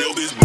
feel this.